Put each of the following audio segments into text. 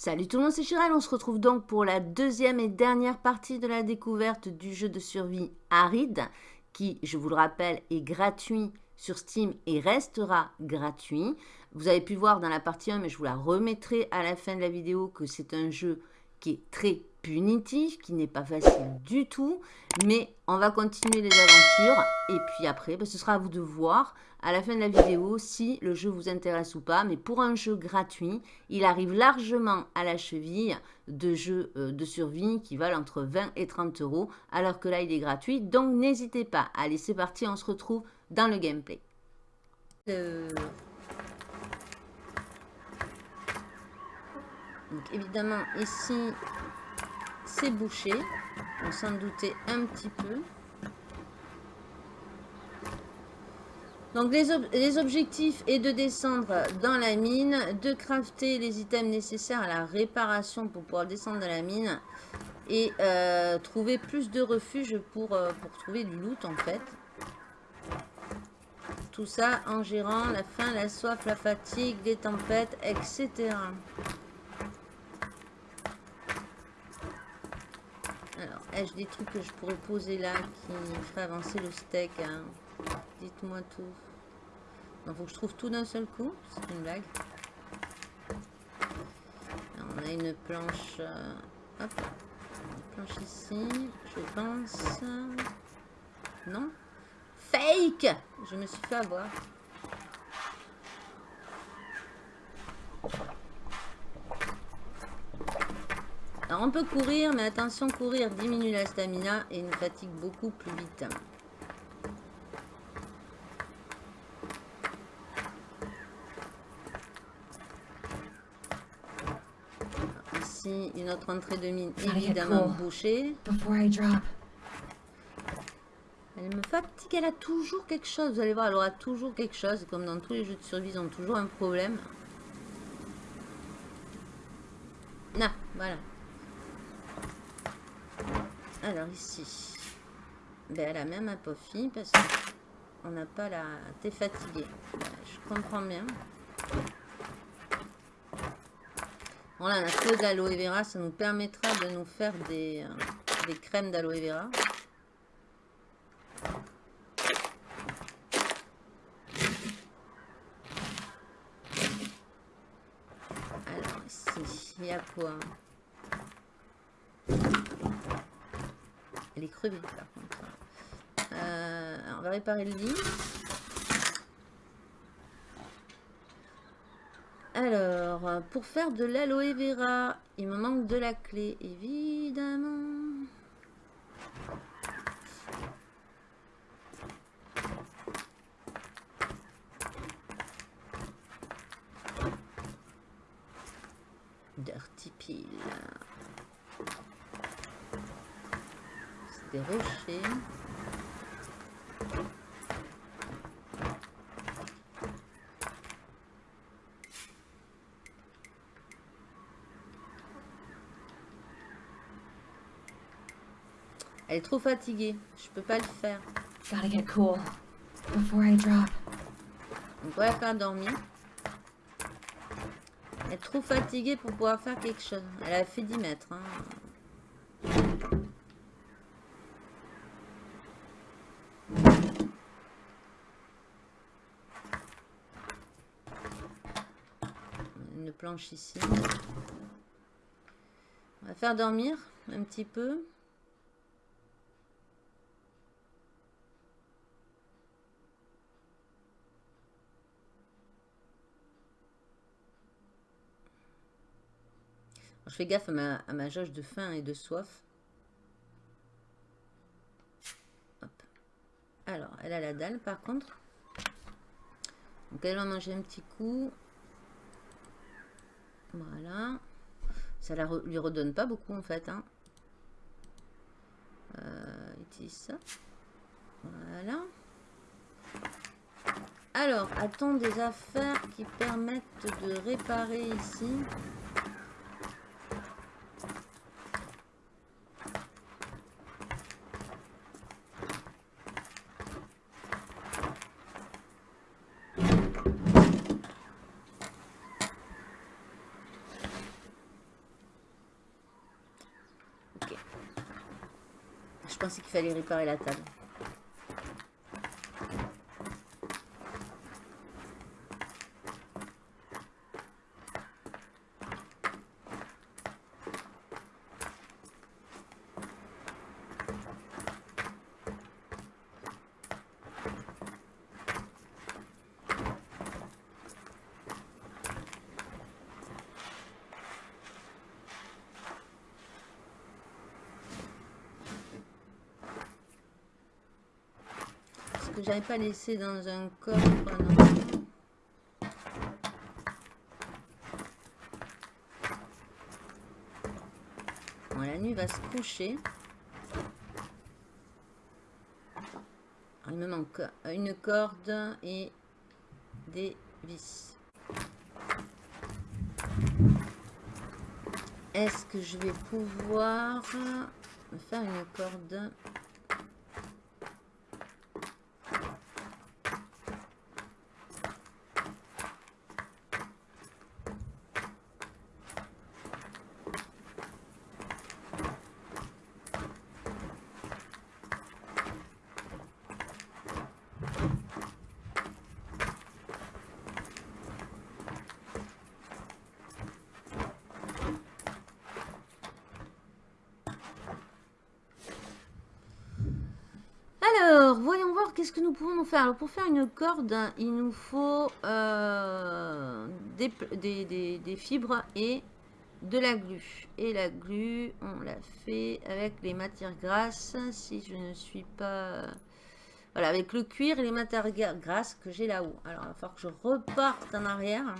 Salut tout le monde, c'est Chirel. On se retrouve donc pour la deuxième et dernière partie de la découverte du jeu de survie Aride, qui, je vous le rappelle, est gratuit sur Steam et restera gratuit. Vous avez pu voir dans la partie 1, mais je vous la remettrai à la fin de la vidéo, que c'est un jeu qui est très punitif, qui n'est pas facile du tout. Mais on va continuer les aventures. Et puis après, ben, ce sera à vous de voir à la fin de la vidéo si le jeu vous intéresse ou pas. Mais pour un jeu gratuit, il arrive largement à la cheville de jeux euh, de survie qui valent entre 20 et 30 euros, alors que là, il est gratuit. Donc, n'hésitez pas. Allez, c'est parti, on se retrouve dans le gameplay. Euh, donc, évidemment, ici, c'est bouché. On s'en doutait un petit peu. Donc les, objectifs est de descendre dans la mine, de crafter les items nécessaires à la réparation pour pouvoir descendre dans la mine et euh, trouver plus de refuges pour, euh, pour trouver du loot en fait. Tout ça en gérant la faim, la soif, la fatigue, les tempêtes, etc. Alors, des trucs que je pourrais poser là qui feraient avancer le steak hein Dites-moi tout. Il faut que je trouve tout d'un seul coup. C'est une blague. on a une planche. Euh, hop. Planche ici. Je pense. Non Fake Je me suis fait avoir. Alors on peut courir, mais attention, courir diminue la stamina et nous fatigue beaucoup plus vite. une autre entrée de mine évidemment bouchée. Elle me fatigue, elle a toujours quelque chose. Vous allez voir, elle aura toujours quelque chose. Comme dans tous les jeux de survie, ils ont toujours un problème. Ah, voilà. Alors ici, ben, elle a même un pofi parce qu'on n'a pas la... T'es fatigué. je comprends bien. Voilà, on a de l'aloe vera. Ça nous permettra de nous faire des, euh, des crèmes d'aloe vera. Alors, ici, il y a quoi? Elle est crevée. Euh, on va réparer le lit. Alors, pour faire de l'aloe vera, il me manque de la clé, évidemment. Dirty pile. C'est des rochers. Elle est trop fatiguée. Je peux pas le faire. Gotta get cool before I drop. On va la faire dormir. Elle est trop fatiguée pour pouvoir faire quelque chose. Elle a fait 10 mètres. Hein. Une planche ici. On va faire dormir un petit peu. Je fais gaffe à ma, jauge de faim et de soif. Alors, elle a la dalle par contre. Donc elle va manger un petit coup. Voilà. Ça la lui redonne pas beaucoup en fait. Hein. Euh, utilise ça. Voilà. Alors, attends des affaires qui permettent de réparer ici. Fallait réparer la table. Pas laissé dans un coffre, la nuit va se coucher. il me manque une corde et des vis. Est-ce que je vais pouvoir faire une corde? Qu'est-ce que nous pouvons faire? Alors, pour faire une corde, il nous faut euh, des, fibres et de la glu. Et la glu, on l'a fait avec les matières grasses. Si je ne suis pas... Voilà, avec le cuir et les matières grasses que j'ai là-haut. Alors, il va falloir que je reparte en arrière.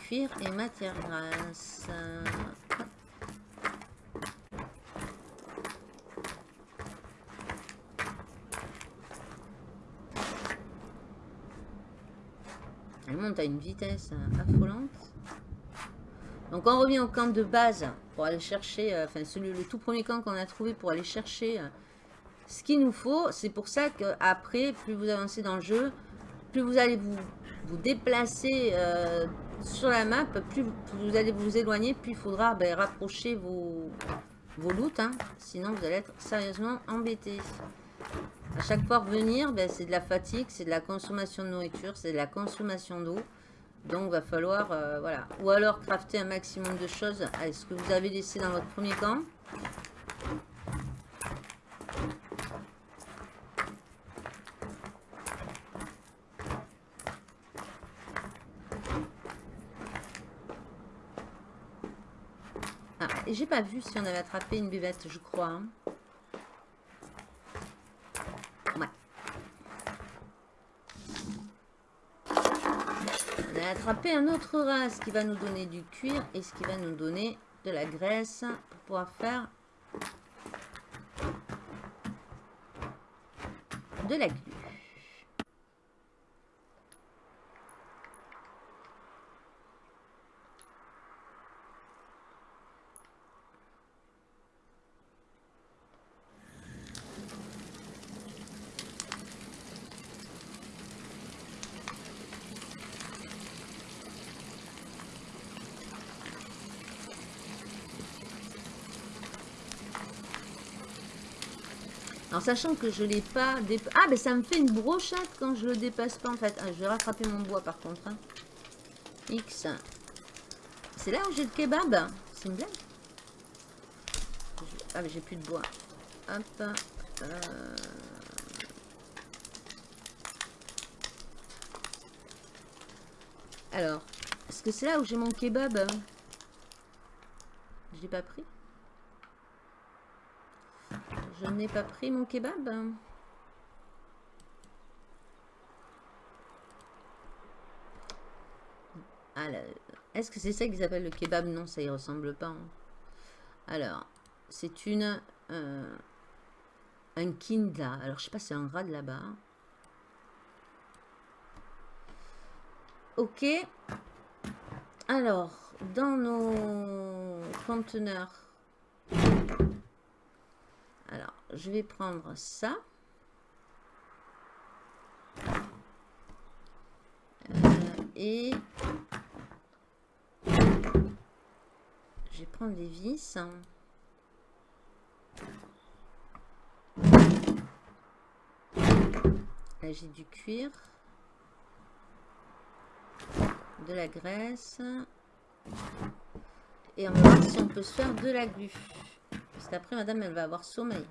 Cuir et matières grasses. Monte à une vitesse euh, affolante. Donc on revient au camp de base pour aller chercher, euh, enfin celui, le tout premier camp qu'on a trouvé pour aller chercher euh, ce qu'il nous faut. C'est pour ça qu'après, plus vous avancez dans le jeu, plus vous allez vous, vous déplacer sur la map, plus vous allez vous éloigner, plus il faudra ben, rapprocher vos, vos loots. Hein. sinon vous allez être sérieusement embêté. À chaque fois revenir, ben, c'est de la fatigue, c'est de la consommation de nourriture, c'est de la consommation d'eau. Donc, va falloir, euh, voilà. Ou alors, crafter un maximum de choses à ce que vous avez laissé dans votre premier camp. Ah, et j'ai pas vu si on avait attrapé une buvette, je crois. Hein. Attraper un autre race qui va nous donner du cuir et ce qui va nous donner de la graisse pour pouvoir faire de la glu. Sachant que je l'ai pas... Ah, mais ça me fait une brochette quand je le dépasse pas, en fait. Ah, je vais rattraper mon bois, par contre. Hein. X. C'est là où j'ai le kebab? C'est une blague? Ah, mais j'ai plus de bois. Hop. Euh. Alors, est-ce que c'est là où j'ai mon kebab? Je l'ai pas pris je n'ai pas pris mon kebab. Est-ce que c'est ça qu'ils appellent le kebab? Non, ça y ressemble pas. Hein. Alors, c'est une... Euh, un kinda. Alors, je sais pas si c'est un rat de là-bas. Ok. Alors, dans nos conteneurs alors, je vais prendre ça. Euh, et Je vais prendre les vis. Là, j'ai du cuir. De la graisse. Et on va voir si on peut se faire de la glu. Parce qu'après, madame, elle va avoir sommeil.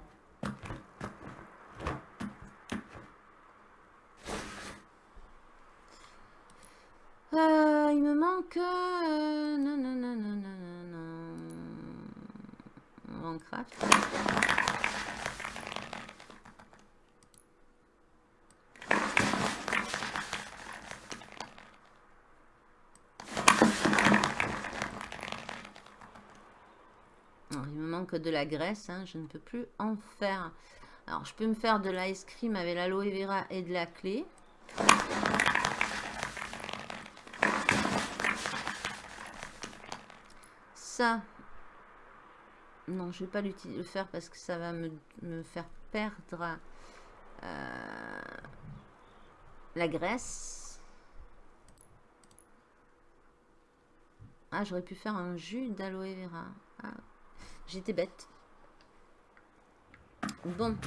Euh, il me manque... Euh, non, non, non, non, non, non, non. craft. il me manque de la graisse, hein, je ne peux plus en faire. Alors, je peux me faire de l'ice cream avec l'aloe vera et de la clé. Non, je vais pas le faire parce que ça va me, faire perdre euh, la graisse. Ah, j'aurais pu faire un jus d'aloe vera. Ah, j'étais bête. Bon.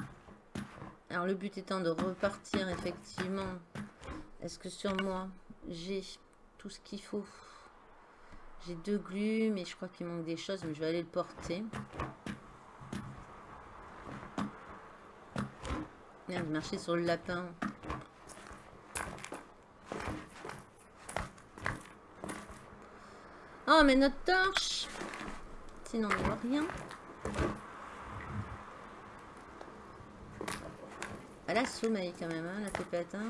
Alors, le but étant de repartir, effectivement. Est-ce que sur moi, j'ai tout ce qu'il faut? J'ai deux glues, mais je crois qu'il manque des choses, mais je vais aller le porter. Merde, marcher sur le lapin. Oh, mais notre torche Sinon, on ne voit rien. Elle a sommeil quand même, hein, la pépette. Hein.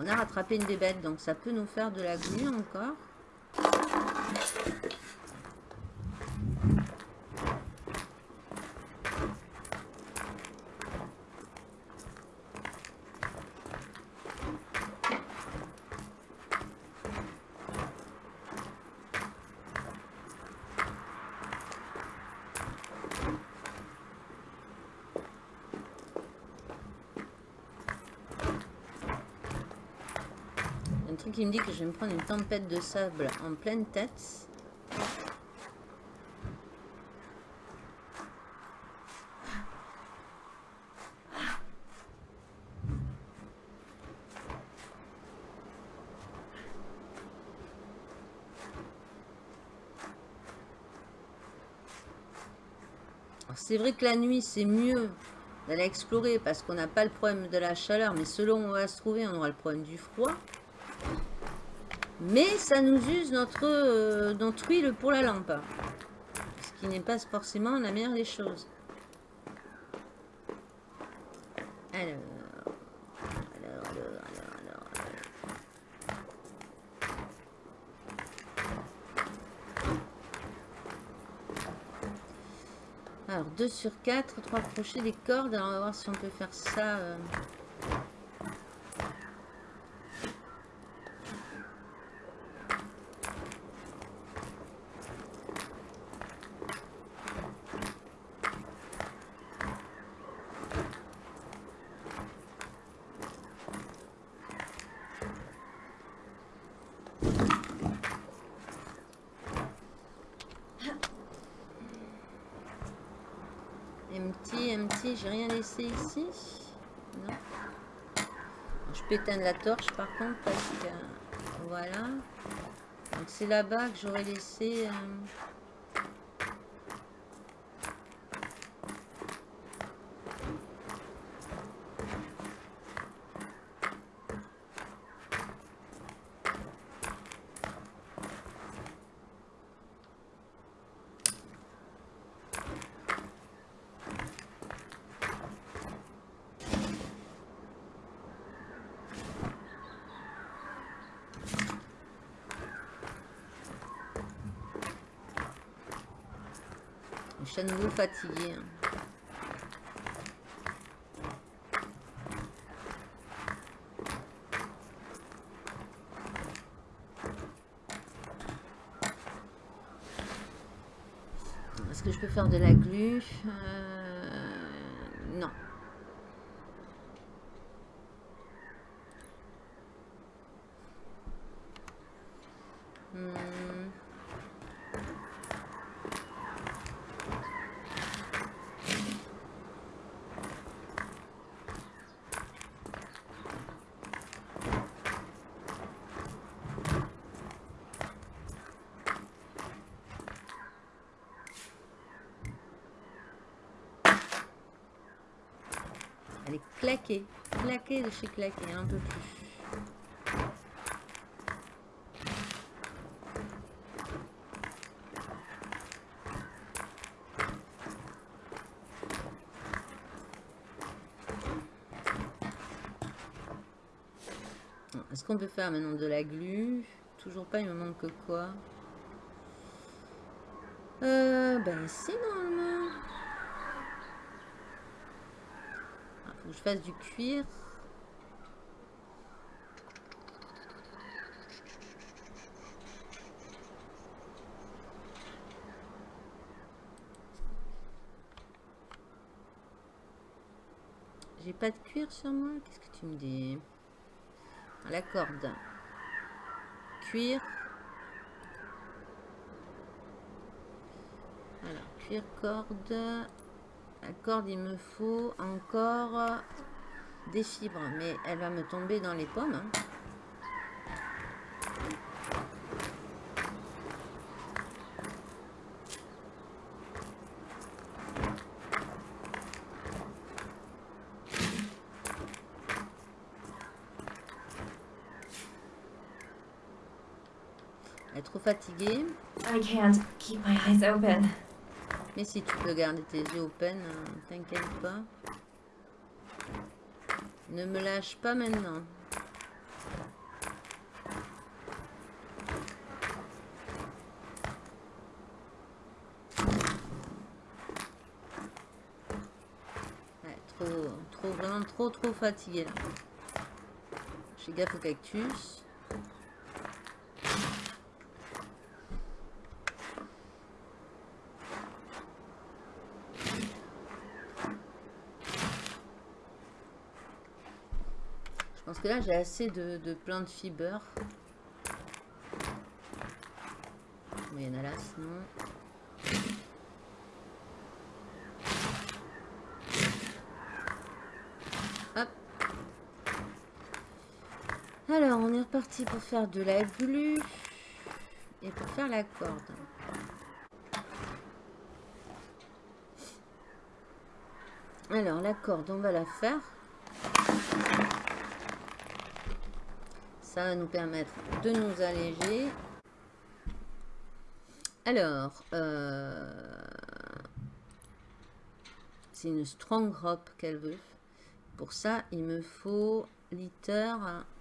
On a rattrapé une bébête, donc ça peut nous faire de la glu encore. Qui me dit que je vais me prendre une tempête de sable en pleine tête. C'est vrai que la nuit, c'est mieux d'aller explorer parce qu'on n'a pas le problème de la chaleur, mais selon où on va se trouver, on aura le problème du froid. Mais ça nous use notre, euh, notre huile pour la lampe. Ce qui n'est pas forcément la meilleure des choses. Alors... Alors, alors, alors, alors. 2 sur 4, 3 crochets, des cordes. Alors, on va voir si on peut faire ça... Euh, j'ai rien laissé Je peux éteindre la torche par contre parce que... Voilà. Donc c'est là-bas que j'aurais laissé... Euh, fatiguée. Hein. Est-ce que je peux faire de la glu? Euh, non. Hmm. De chez claquée, un peu plus. Est-ce qu'on peut faire maintenant de la glu? Toujours pas, il me manque quoi? Euh, ben si normalement. Ah, faut que je fasse du cuir. Pas de cuir sur moi? Qu'est-ce que tu me dis? La corde. Cuir. corde. La corde, il me faut encore des fibres. Mais elle va me tomber dans les pommes. Hein. Elle est I can't keep my eyes open. Mais si tu peux garder tes yeux open, hein, t'inquiète pas. Ne me lâche pas maintenant. trop, trop, vraiment trop, trop fatigué là. J'ai gaffe au cactus. Parce que là, j'ai assez de, de plantes fiber. Mais il y en a là, sinon. Hop. Alors, on est reparti pour faire de la glu. Et pour faire la corde. Alors, la corde, on va la faire. Va nous permettre de nous alléger. Alors, euh, c'est une strong rope qu'elle veut. Pour ça, il me faut litter,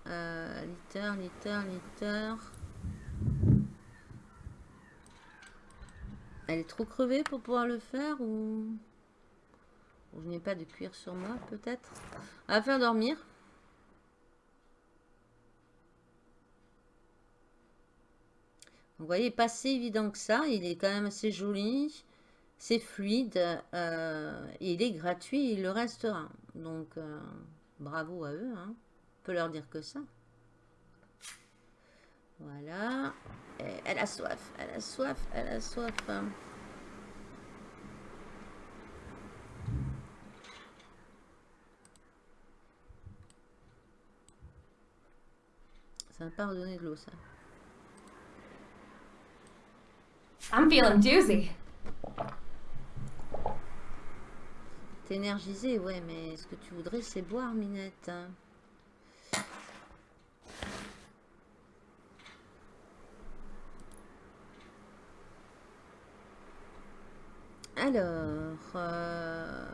euh, litter, litter, litter. Elle est trop crevée pour pouvoir le faire ou, je n'ai pas de cuir sur moi peut-être. Va faire dormir. Vous voyez, pas si évident que ça. Il est quand même assez joli. C'est fluide. Euh, il est gratuit. Il le restera. Donc, euh, bravo à eux. Hein. On peut leur dire que ça. Voilà. elle a soif. Elle a soif. Elle a soif. Ça va pas redonner de l'eau, ça. I'm feeling. T'es ouais, mais ce que tu voudrais, c'est boire, Minette. Alors, euh,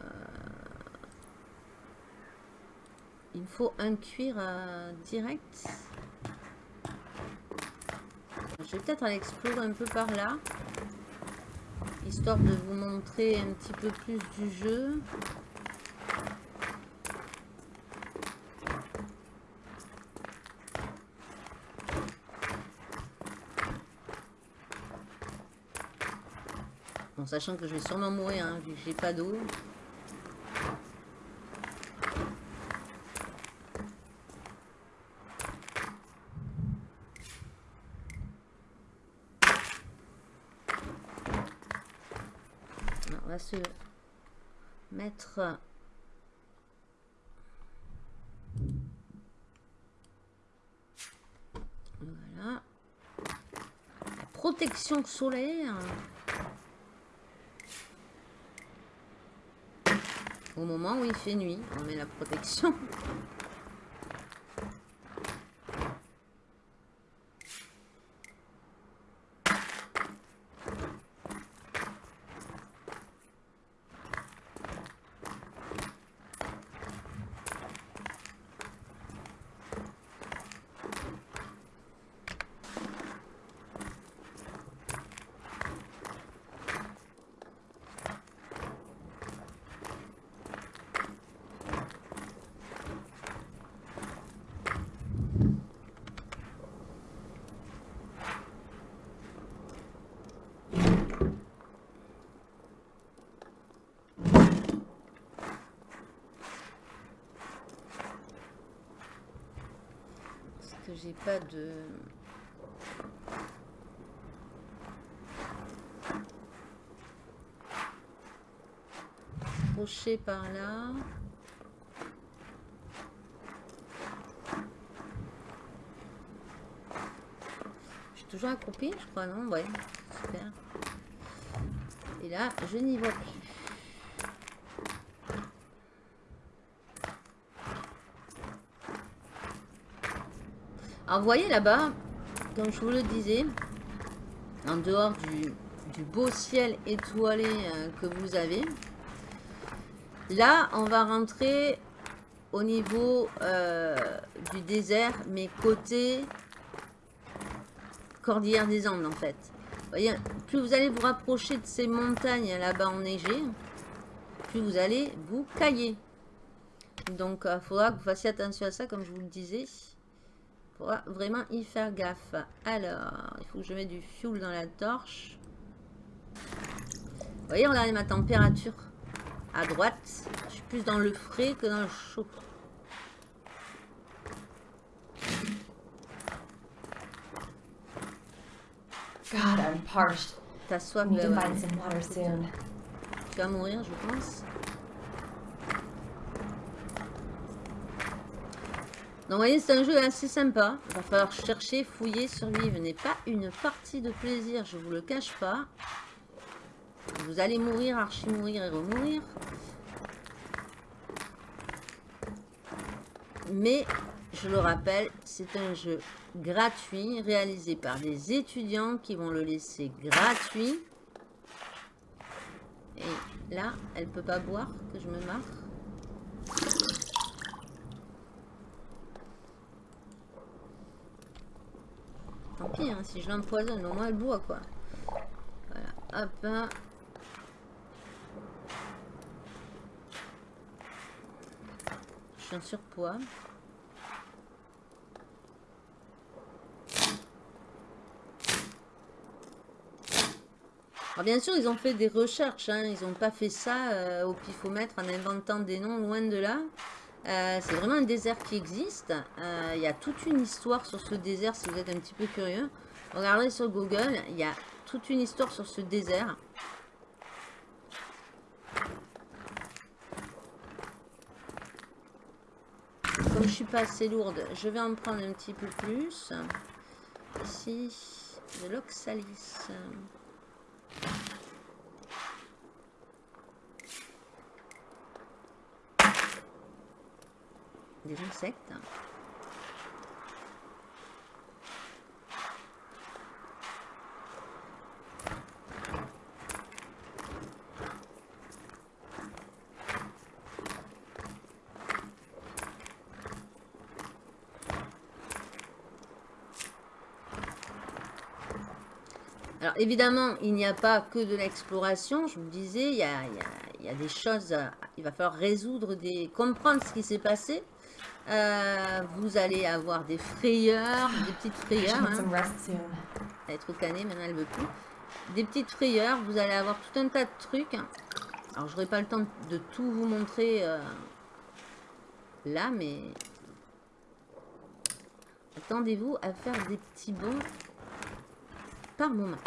il me faut un cuir euh, direct. Je vais peut-être aller explorer un peu par là. Histoire de vous montrer un petit peu plus du jeu. Bon, sachant que je vais sûrement mourir, hein, vu que j'ai pas d'eau. Mettre voilà protection solaire Au moment où il fait nuit, on met la protection. Pas de... Crochet par là. Je suis toujours accroupie, je crois, non? Ouais, super. Et là, je n'y vois plus. Alors, voyez là-bas, comme je vous le disais, en dehors du, beau ciel étoilé euh, que vous avez, là, on va rentrer au niveau euh, du désert, mais côté Cordillère des Andes, en fait. Vous voyez, plus vous allez vous rapprocher de ces montagnes là-bas enneigées, plus vous allez vous cailler. Donc, il euh, faudra que vous fassiez attention à ça, comme je vous le disais vraiment y faire gaffe. Alors, il faut que je mette du fuel dans la torche. Vous voyez, regardez ma température à droite. Je suis plus dans le frais que dans le chaud. God, I'm parched. T'as soif, de Tu vas mourir, je pense. Donc vous voyez, c'est un jeu assez sympa. Il va falloir chercher, fouiller, survivre. n'est pas une partie de plaisir, je vous le cache pas. Vous allez mourir, archi mourir et remourir. Mais, je le rappelle, c'est un jeu gratuit, réalisé par des étudiants qui vont le laisser gratuit. Et là, elle peut pas boire, que je me marre. Tant pis, hein, si je l'empoisonne, au moins elle boit, quoi. Voilà, hop. Hein. Je suis en surpoids. Alors bien sûr, ils ont fait des recherches, hein. ils n'ont pas fait ça euh, au pifomètre en inventant des noms loin de là. Euh, c'est vraiment un désert qui existe. Euh, il y a toute une histoire sur ce désert si vous êtes un petit peu curieux. Regardez sur Google, il y a toute une histoire sur ce désert. Comme je suis pas assez lourde, je vais en prendre un petit peu plus. Ici, de l'oxalis des insectes. Alors évidemment, il n'y a pas que de l'exploration. Je vous disais, y, a, il y a, des choses, il va falloir résoudre, des, comprendre ce qui s'est passé. Euh, vous allez avoir des frayeurs, des petites frayeurs. Hein. Elle est trop canée, maintenant elle veut plus. Des petites frayeurs, vous allez avoir tout un tas de trucs. Alors j'aurai pas le temps de tout vous montrer euh, là, mais attendez-vous à faire des petits bons par moment.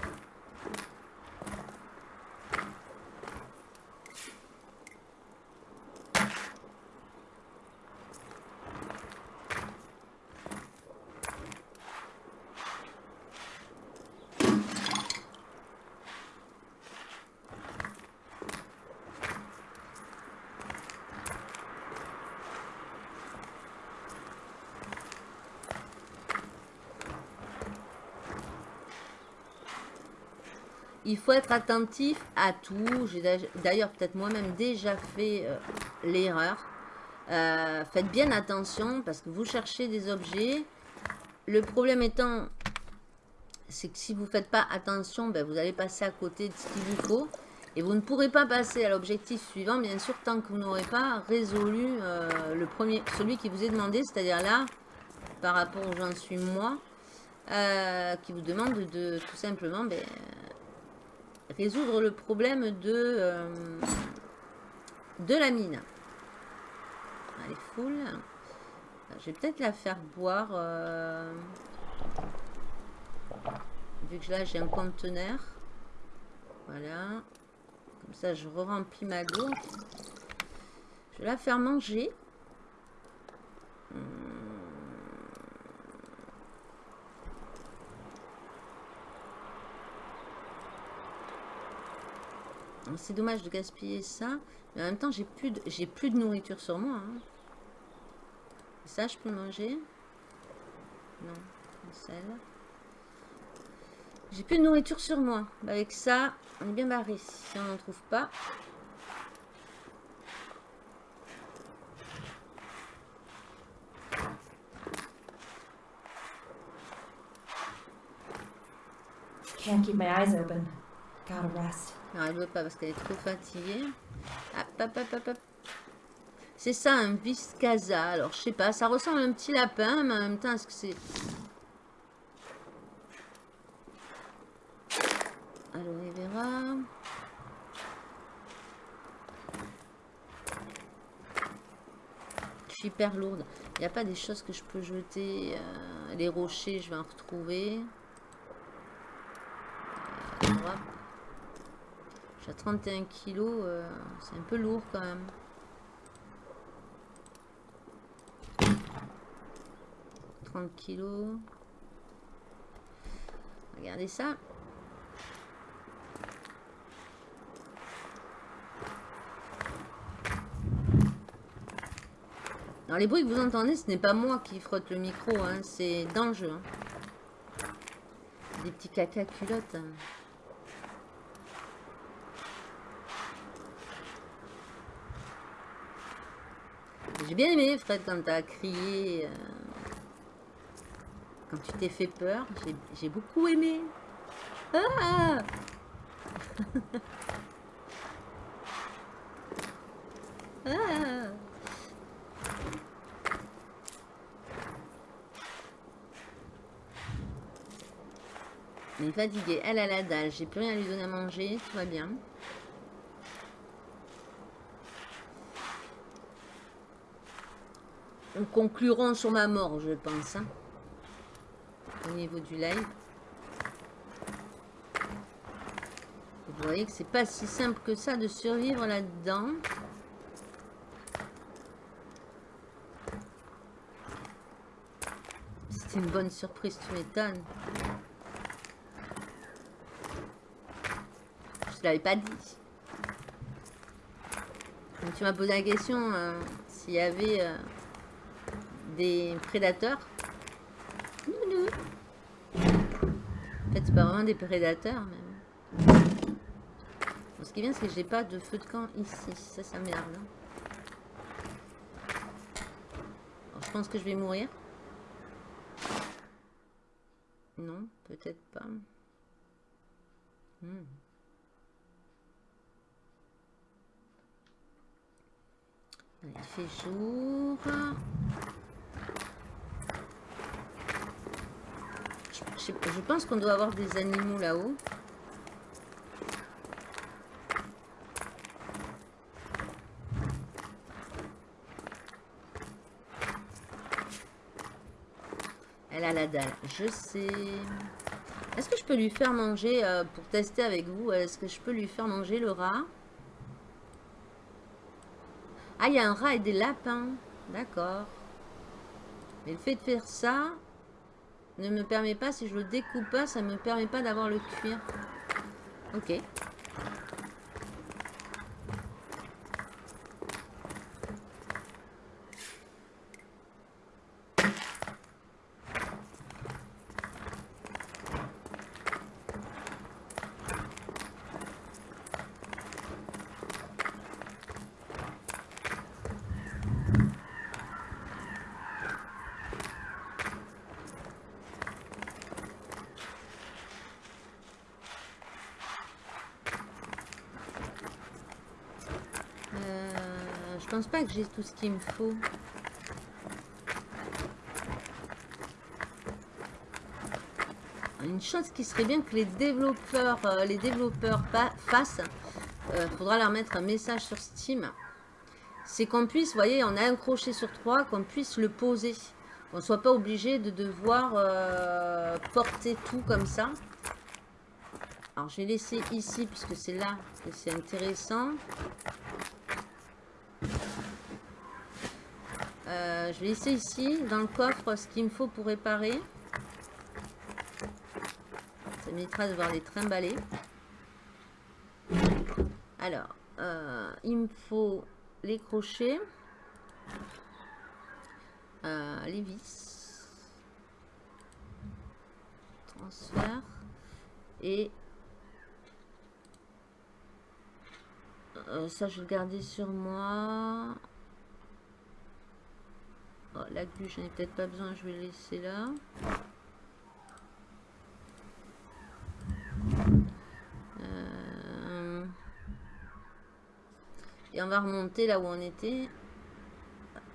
Il faut être attentif à tout. J'ai d'ailleurs peut-être moi-même déjà fait euh, l'erreur. Euh, faites bien attention parce que vous cherchez des objets. Le problème étant, c'est que si vous ne faites pas attention, ben, vous allez passer à côté de ce qu'il vous faut. Et vous ne pourrez pas passer à l'objectif suivant, bien sûr, tant que vous n'aurez pas résolu euh, le premier, celui qui vous est demandé, c'est-à-dire là, par rapport où j'en suis moi, qui vous demande de tout simplement ben, résoudre le problème de, euh, de la mine. Elle est. Je vais peut-être la faire boire. vu que là j'ai un conteneur. Voilà. Comme ça, je re-remplis ma gourde. Je vais la faire manger. Hmm. C'est dommage de gaspiller ça. Mais en même temps, j'ai plus, de, plus de nourriture sur moi. Hein. Ça, je peux manger Non, celle. J'ai plus de nourriture sur moi. Bah, avec ça, on est bien barré. Si on n'en trouve pas. Can't keep my eyes open? Gotta rest. Elle veut pas parce qu'elle est trop fatiguée. C'est ça, un viscasa. Alors, je sais pas, ça ressemble à un petit lapin, mais en même temps, est-ce que c'est... Aloe vera. Je suis hyper lourde. Il n'y a pas des choses que je peux jeter. Euh, les rochers, je vais en retrouver. Euh, J'ai 31 kilos. Euh, c'est un peu lourd quand même. « 30 kilos. Regardez ça. Alors les bruits que vous entendez, ce n'est pas moi qui frotte le micro, hein, c'est. Hein. Des petits caca culottes. Hein. J'ai bien aimé Fred quand t'as crié. Euh, quand tu t'es fait peur. J'ai beaucoup aimé. Ah ah est fatiguée. Elle a la dalle. J'ai plus rien à lui donner à manger. Tout va bien. Conclurons sur ma mort, je pense. Hein, au niveau du live. Vous voyez que c'est pas si simple que ça de survivre là-dedans. C'était une bonne surprise, tu m'étonnes. l'avais pas dit. tu m'as posé la question euh, s'il y avait euh, des prédateurs. En fait, c'est pas vraiment des prédateurs. Mais... ce qui est bien, c'est que j'ai pas de feu de camp ici. Ça, ça merde. Je pense que je vais mourir. Non, peut-être pas. Hmm. Il fait jour. Je, pense qu'on doit avoir des animaux là-haut. Elle a la dalle. Je sais. Est-ce que je peux lui faire manger, euh, pour tester avec vous, est-ce que je peux lui faire manger le rat? Ah, il y a un rat et des lapins. D'accord. Mais le fait de faire ça ne me permet pas, si je le découpe pas, ça ne me permet pas d'avoir le cuir. Ok. Je pense pas que tout ce qu'il me faut. Une chose qui serait bien que les développeurs, euh, les développeurs fassent, euh, faudra leur mettre un message sur Steam. C'est qu'on puisse, vous voyez, on a un crochet sur trois, qu'on puisse le poser. Qu'on ne soit pas obligé de devoir euh, porter tout comme ça. Alors, je vais laisser ici, puisque c'est là que c'est intéressant. Euh, je vais laisser ici, dans le coffre, ce qu'il me faut pour réparer. Ça m'évitera de voir les trimballer. Alors, euh, il me faut les crochets, euh, les vis, transfert et ça je vais le garder sur moi. La glu, j'en ai peut-être pas besoin, je vais laisser là. Euh, et on va remonter là où on était.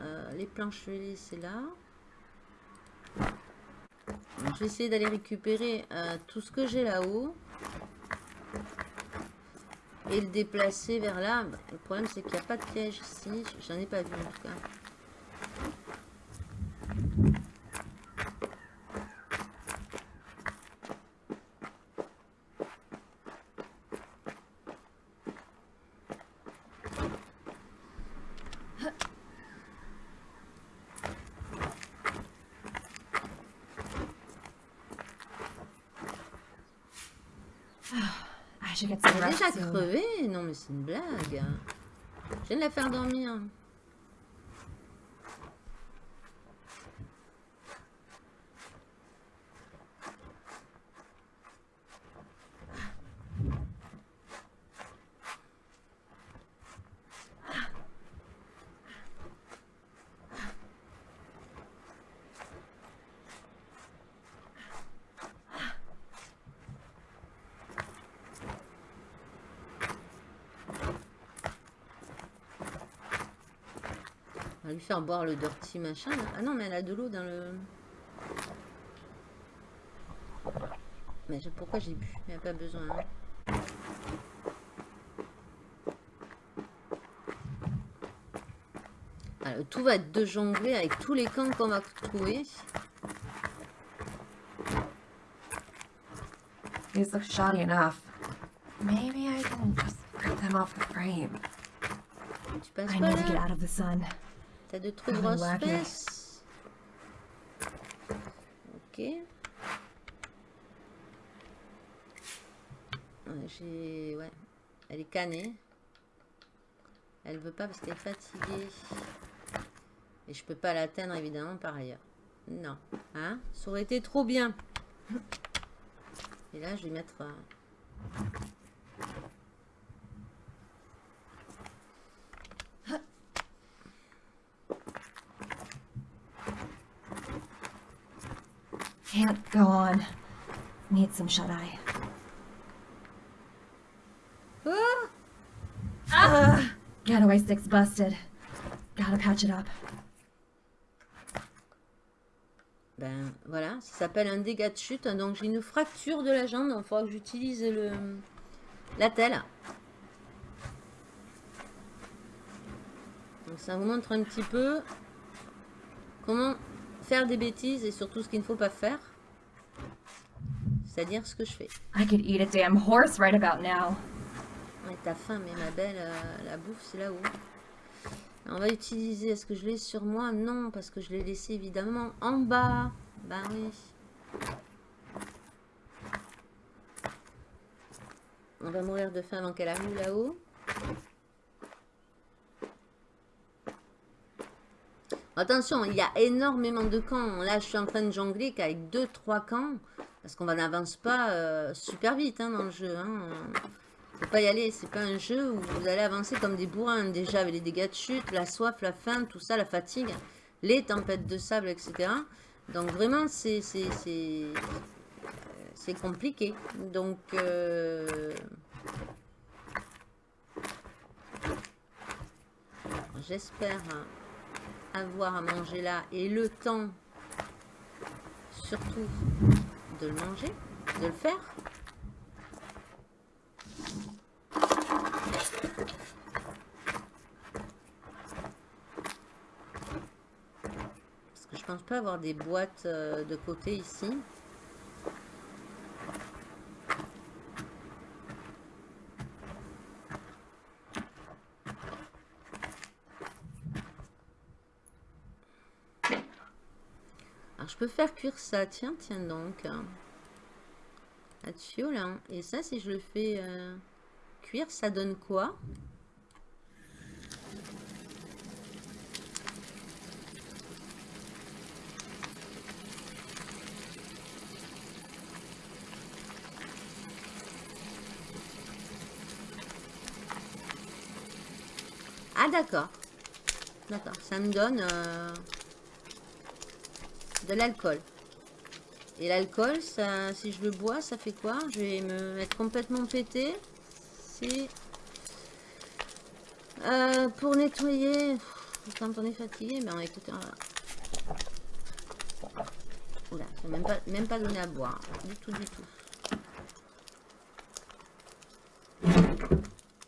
Euh, les planches, je vais laisser là. je vais essayer d'aller récupérer euh, tout ce que j'ai là-haut. Et le déplacer vers là. Le problème, c'est qu'il n'y a pas de piège ici. J'en ai pas vu en tout cas. Non mais c'est une blague. Je viens de la faire dormir. Faire boire le dirty machin. Ah non, mais elle a de l'eau dans le... Mais pourquoi j'ai bu? Il n'y a pas besoin. Hein. Alors, tout va être de jongler avec tous les camps qu'on va trouver. These look shoddy enough. Maybe I can just get them off the frame. I need to get out of the sun. T'as de trop grosses fesses. Ok. J'ai... Ouais. Elle est canée. Elle veut pas parce qu'elle est fatiguée. Et je peux pas l'atteindre évidemment par ailleurs. Non. Hein? Ça aurait été trop bien. Et là, je vais mettre... Euh, Can't go on. Need some shut-eye. Ah! Uh, getaway stick's busted. Gotta patch it up. Ben voilà, ça s'appelle un dégât de chute. Donc j'ai une fracture de la jambe, il faudra que j'utilise le la telle. Donc ça vous montre un petit peu comment faire des bêtises et surtout ce qu'il ne faut pas faire. C'est-à-dire ce que je fais. I could eat a damn horse right about now. Ouais, t'as faim, mais ma belle, euh, la bouffe, c'est là-haut. On va utiliser, est-ce que je l'ai sur moi? Non, parce que je l'ai laissé évidemment en bas. Ben oui. On va mourir de faim avant qu'elle arrive là-haut. Attention, il y a énormément de camps. Là, je suis en train de jongler qu'avec 2-3 camps. Parce qu'on n'avance pas euh, super vite hein, dans le jeu. Hein. Faut pas y aller. C'est pas un jeu où vous allez avancer comme des bourrins. Déjà, avec les dégâts de chute, la soif, la faim, tout ça, la fatigue, les tempêtes de sable, etc. Donc, vraiment, c'est compliqué. Donc... Euh, j'espère avoir à manger là et le temps surtout de le manger, de le faire. Parce que je pense pas avoir des boîtes euh, de côté ici. Faire cuire ça. Tiens, tiens donc. Là-dessus, là. Et ça, si je le fais euh, cuire, ça donne quoi? Ah d'accord. D'accord, ça me donne... Euh, de l'alcool. Et l'alcool, ça, si je le bois, ça fait quoi? Je vais me mettre complètement pété. C'est euh, pour nettoyer. Quand on est fatigué, ben, écoutez, Oula, c'est même pas, même pas donné à boire. Du tout, du tout.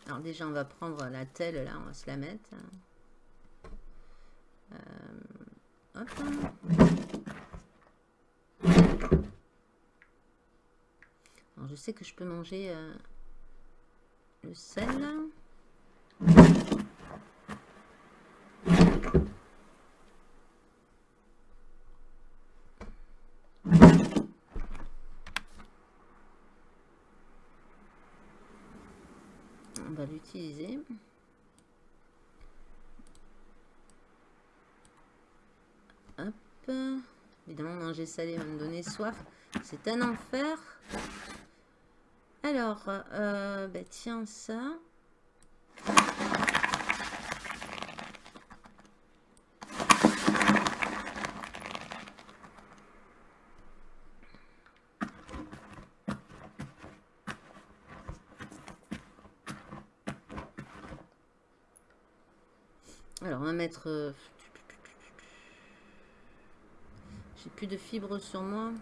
Alors déjà, on va prendre la telle, là, on va se la mettre. Euh, hop. Je sais que je peux manger euh, le sel. On va l'utiliser. Hop. Évidemment, manger salé va me donner soif. C'est un enfer. Alors, euh, bah, tiens, ça. Alors, on va mettre... Euh, j'ai plus de fibres sur moi.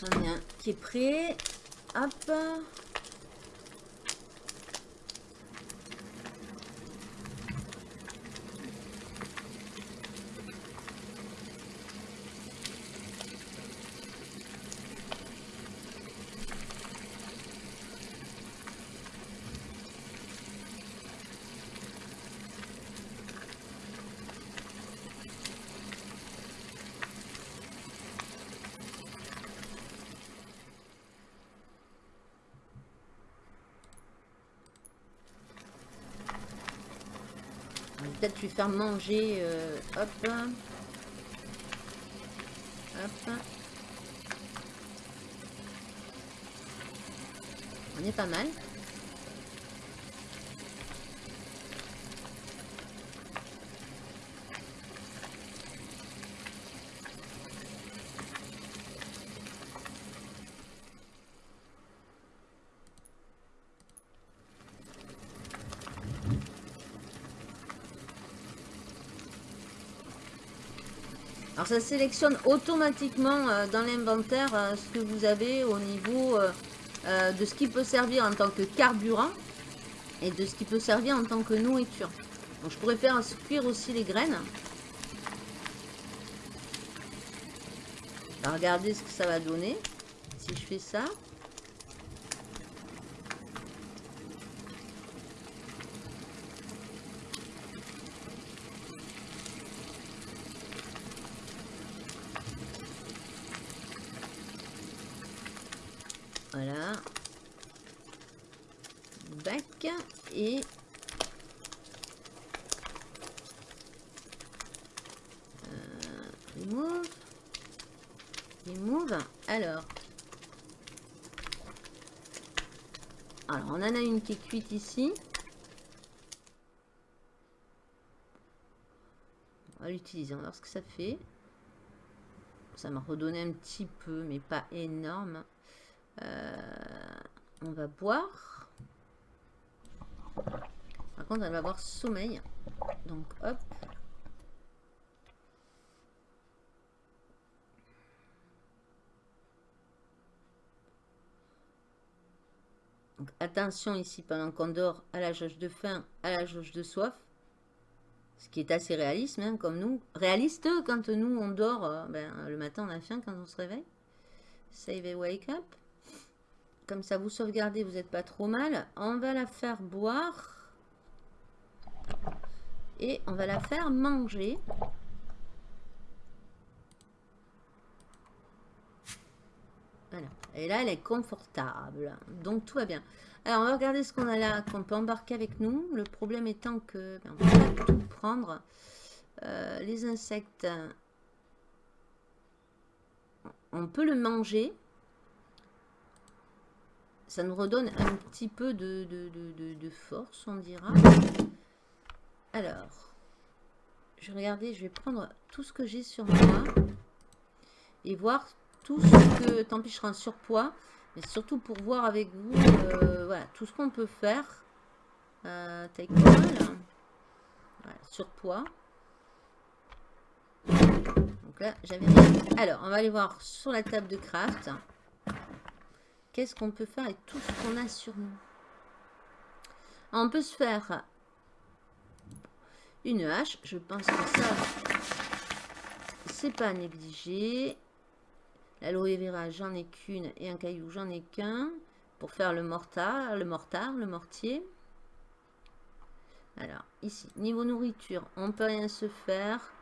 J'en ai un prêt. Hop. Peut-être lui faire manger. Euh, hop. Hop. On est pas mal. Alors ça sélectionne automatiquement euh, dans l'inventaire euh, ce que vous avez au niveau euh, de ce qui peut servir en tant que carburant et de ce qui peut servir en tant que nourriture. Donc je pourrais faire cuire aussi les graines. regardez ce que ça va donner si je fais ça. move. Alors. Alors, on en a une qui cuite ici. On va l'utiliser, on va voir ce que ça fait. Ça m'a redonné un petit peu, mais pas énorme. Euh, on va boire. Par contre, elle va avoir sommeil. Donc, hop. Donc, attention ici, pendant qu'on dort, à la jauge de faim, à la jauge de soif. Ce qui est assez réaliste, même, comme nous. Réaliste, quand nous, on dort, euh, ben, le matin, on a faim quand on se réveille. Save et wake up. Comme ça, vous sauvegardez, vous n'êtes pas trop mal. On va la faire boire. Et on va la faire manger. Voilà. Et là, elle est confortable. Donc, tout va bien. Alors, on va regarder ce qu'on a là, qu'on peut embarquer avec nous. Le problème étant que ben, on peut pas tout prendre. Euh, les insectes, on peut le manger. Ça nous redonne un petit peu de, force, on dira. Alors, je vais regarder, je vais prendre tout ce que j'ai sur moi et voir tout ce que, tant pis je serai en surpoids, mais surtout pour voir avec vous, euh, voilà, tout ce qu'on peut faire. Euh, surpoids. Donc là, j'avais. Alors, on va aller voir sur la table de craft. Qu'est-ce qu'on peut faire avec tout ce qu'on a sur nous? On peut se faire une hache. Je pense que ça, c'est pas négligé. L'aloe vera, j'en ai qu'une. Et un caillou, j'en ai qu'un. Pour faire le mortar, le mortar, le mortier. Alors, ici, niveau nourriture, on peut rien se faire.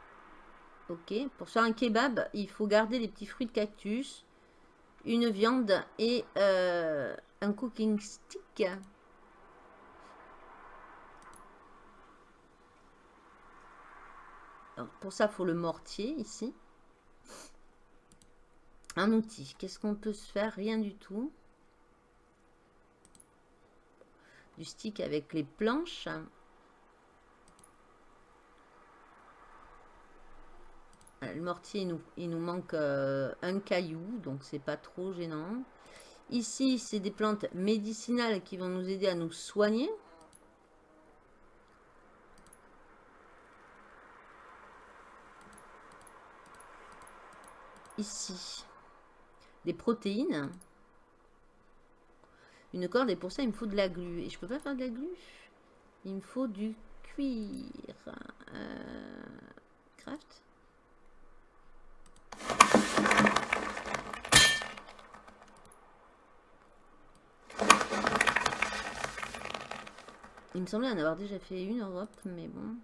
Ok, pour faire un kebab, il faut garder les petits fruits de cactus, une viande et euh, un cooking stick. pour ça, il faut le mortier ici. Un outil. Qu'est-ce qu'on peut se faire? Rien du tout. Du stick avec les planches. Le mortier, il nous, il nous manque euh, un caillou, donc c'est pas trop gênant. Ici, c'est des plantes médicinales qui vont nous aider à nous soigner. Ici, des protéines. Une corde, et pour ça, il me faut de la glu. Et je peux pas faire de la glu? Il me faut du cuir. Euh, craft il me semblait en avoir déjà fait une en Europe, mais bon.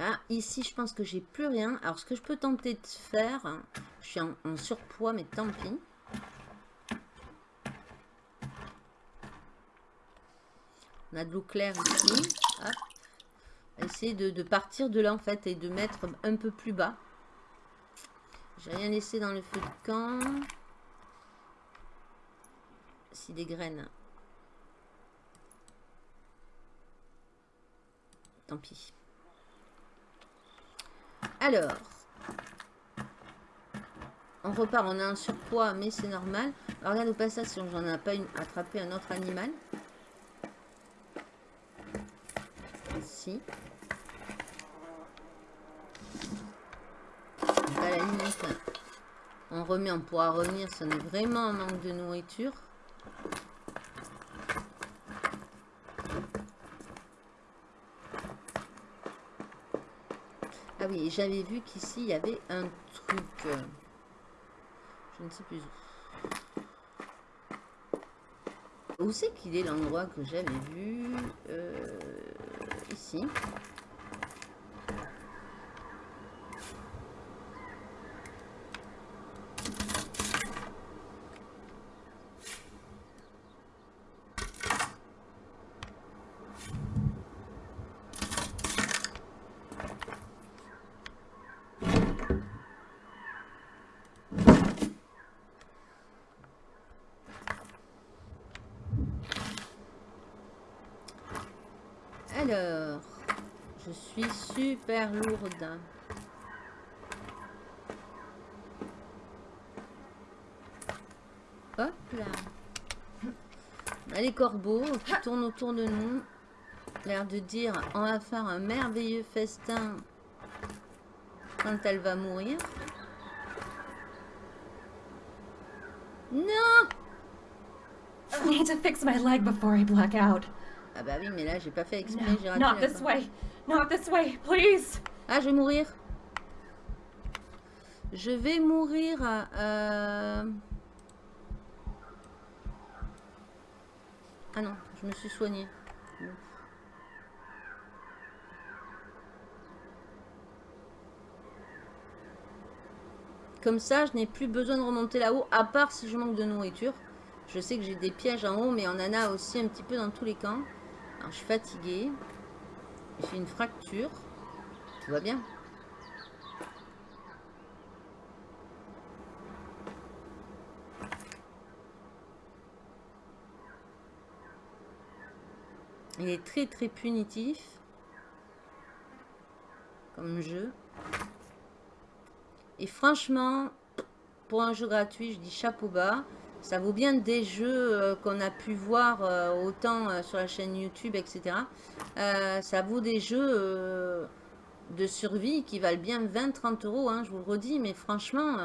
Là, ici, je pense que j'ai plus rien. Alors, ce que je peux tenter de faire, je suis en, surpoids, mais tant pis. On a de l'eau claire ici. Essayer de, partir de là, en fait, et de mettre un peu plus bas. J'ai rien laissé dans le feu de camp si des graines. Tant pis. Alors, on repart, on a un surpoids, mais c'est normal. Alors, regarde au passage si j'en ai pas une, attrapé un autre animal. Si. on remet, on pourra revenir si on est vraiment en manque de nourriture. Ah oui, j'avais vu qu'ici, il y avait un truc. Je ne sais plus où. C'est qu'il est l'endroit que j'avais vu? Euh, Ici. Alors, je suis lourde. Hop là. les corbeaux qui tournent autour de nous. L'air de dire on va faire un merveilleux festin quand elle va mourir. Non I need to fix my leg before I black out. Ah bah oui, mais là, j'ai pas fait exprès, j'ai raté not this way. Not this way, please. Ah, je vais mourir. Je vais mourir. euh, Ah non, je me suis soignée. Comme ça, je n'ai plus besoin de remonter là-haut, à part si je manque de nourriture. Je sais que j'ai des pièges en haut, mais on en a aussi un petit peu dans tous les camps. Alors, je suis fatiguée. J'ai une fracture. Tout va bien. Il est très très punitif comme jeu. Et franchement, pour un jeu gratuit, je dis chapeau bas. Ça vaut bien des jeux euh, qu'on a pu voir euh, autant euh, sur la chaîne YouTube, etc. Ça vaut des jeux de survie qui valent bien 20-30 euros, hein, je vous le redis. Mais franchement,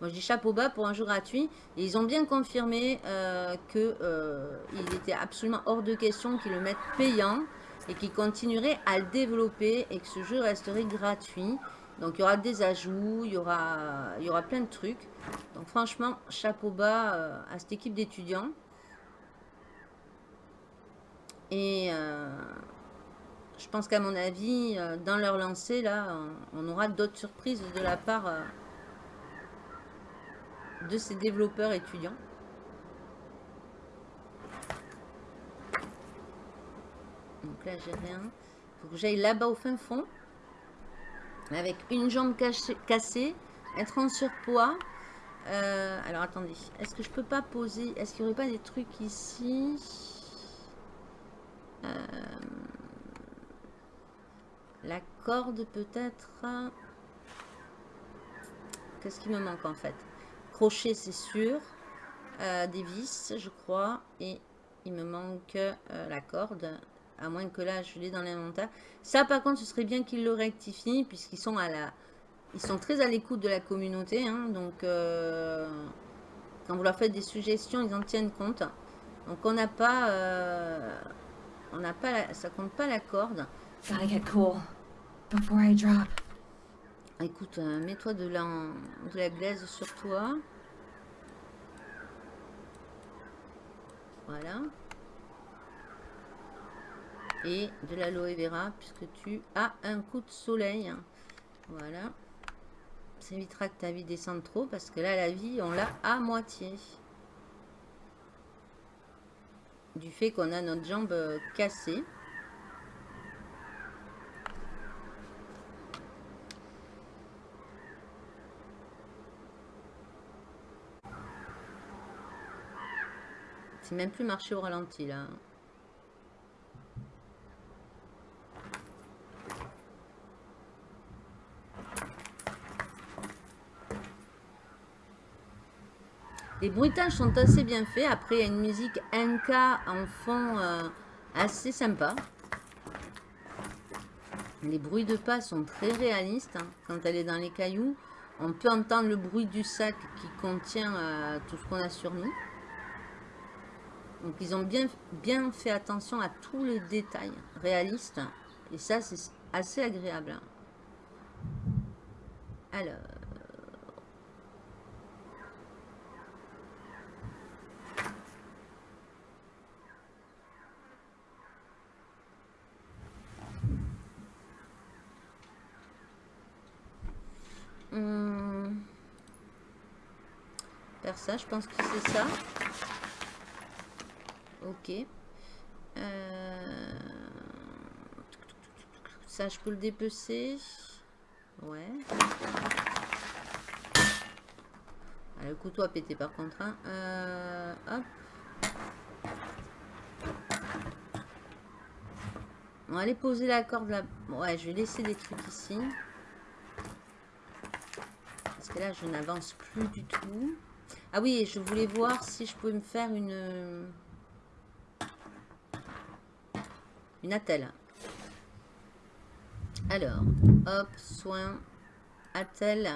moi je dis chapeau bas pour un jeu gratuit. Et ils ont bien confirmé euh, que euh, il était absolument hors de question qu'ils le mettent payant et qu'ils continueraient à le développer et que ce jeu resterait gratuit. Donc il y aura des ajouts, il y aura, plein de trucs. Donc franchement, chapeau bas euh, à cette équipe d'étudiants. Et euh, je pense qu'à mon avis, euh, dans leur lancée, là, on, aura d'autres surprises de la part de ces développeurs étudiants. Donc là, j'ai rien. Il faut que j'aille là-bas au fin fond. Avec une jambe cassée, être en surpoids. Euh, alors attendez, est-ce que je peux pas poser Est-ce qu'il n'y aurait pas des trucs ici? Euh, La corde peut-être? Qu'est-ce qui me manque en fait? Crochet c'est sûr. Euh, des vis je crois. Et il me manque la corde. À moins que là je l'ai dans l'inventaire. Ça par contre ce serait bien qu'ils le rectifient. Puisqu'ils sont à la... Ils sont très à l'écoute de la communauté. hein, donc euh, quand vous leur faites des suggestions, ils en tiennent compte. Donc on n'a pas... euh, on n'a pas... la- ça compte pas la corde. Gotta get cool before I drop. Écoute, euh, mets-toi de la, de la glaise sur toi. Voilà. Et de l'aloe vera, puisque tu as un coup de soleil. Voilà. Ça évitera que ta vie descende trop, parce que là, la vie, on l'a à moitié. Du fait qu'on a notre jambe euh, cassée. C'est même plus marché au ralenti là. Les bruitages sont assez bien faits. Après, il y a une musique NK en fond euh, assez sympa. Les bruits de pas sont très réalistes. hein. Quand elle est dans les cailloux, on peut entendre le bruit du sac qui contient euh, tout ce qu'on a sur nous. Donc ils ont bien, bien fait attention à tous les détails réalistes. Et ça, c'est assez agréable. Alors... Hum. Faire ça, je pense que c'est ça. Ok. Euh, Ça, je peux le dépecer. Ouais. Ah, le couteau a pété par contre. hein. Euh, hop. On va aller poser la corde là. Ouais, je vais laisser des trucs ici. Là, je n'avance plus du tout. Ah oui, je voulais voir si je pouvais me faire une... Une attelle. Alors, hop, soin, attelle.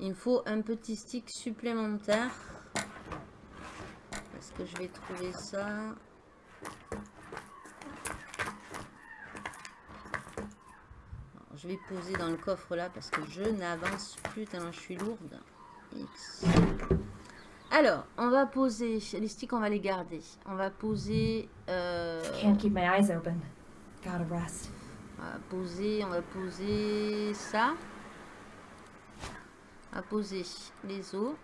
Il me faut un petit stick supplémentaire. Est-ce que je vais trouver ça? Je vais poser dans le coffre là parce que je n'avance plus tellement je suis lourde. X. Alors, on va poser, les sticks on va les garder. On va poser... Euh, Can't keep my eyes open. Gotta rest. On va poser, on va poser ça. On va poser les os.